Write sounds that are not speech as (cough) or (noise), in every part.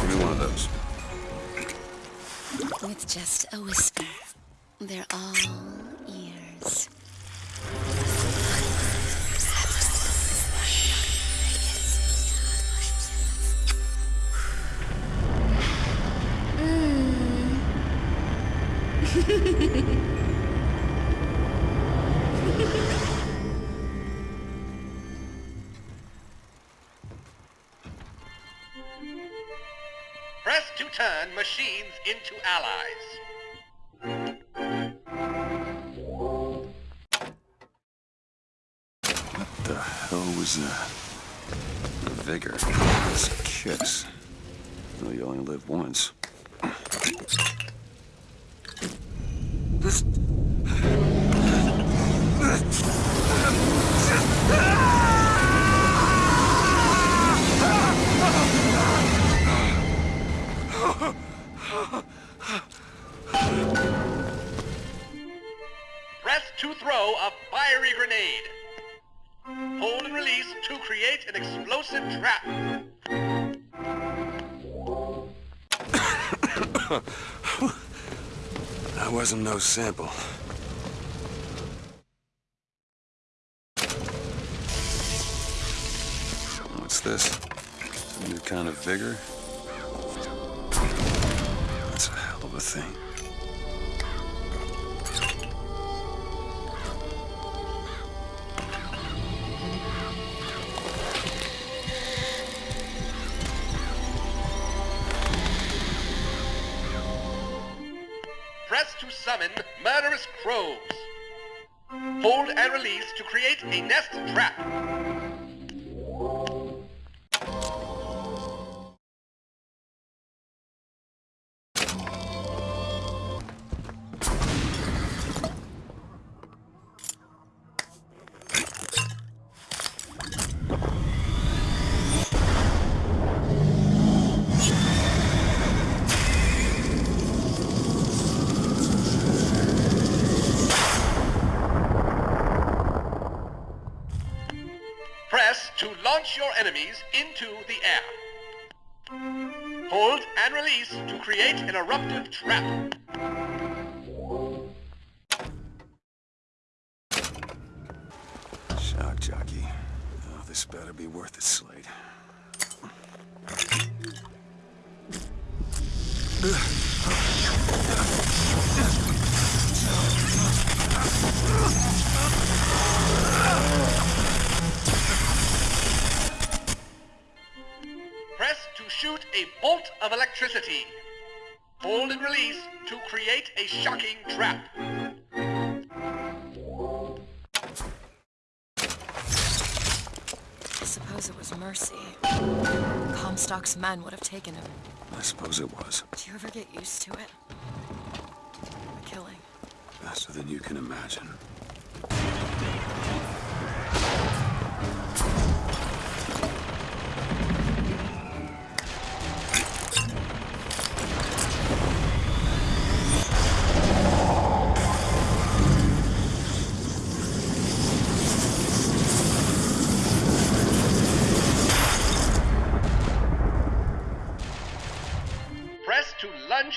Give me one of those. With just a whisper, they're all ears. Press turn machines into allies. What the hell was that? The vigor. It's a kiss. Well, you only live once. This... throw a fiery grenade. Hold and release to create an explosive trap. (coughs) That wasn't no sample. What's this? Some new kind of vigor? That's a hell of a thing. To summon murderous crows. Hold and release to create a nest trap. Press to launch your enemies into the air. Hold and release to create an eruptive trap. Shock jockey. Oh, this better be worth it, Slate. Press shoot a bolt of electricity. Hold and release to create a shocking trap. I suppose it was mercy. Comstock's men would have taken him. I suppose it was. Do you ever get used to it? The killing. Faster than you can imagine.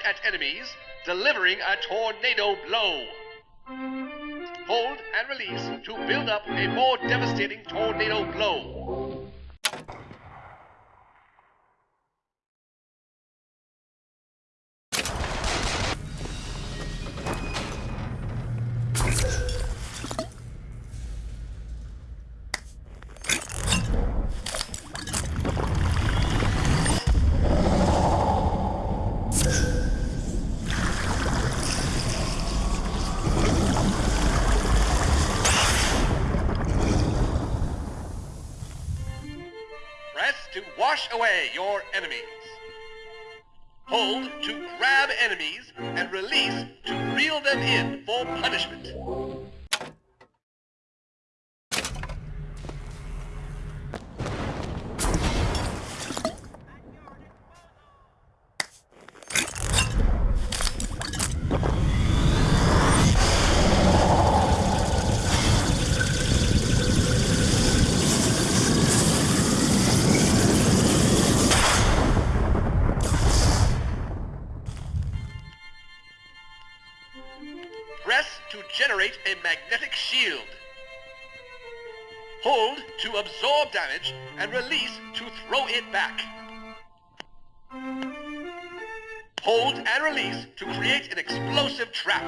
Lunge at enemies, delivering a tornado blow. Hold and release to build up a more devastating tornado blow. To wash away your enemies. Hold to grab enemies and release to reel them in for punishment. Press to generate a magnetic shield. Hold to absorb damage and release to throw it back. Hold and release to create an explosive trap.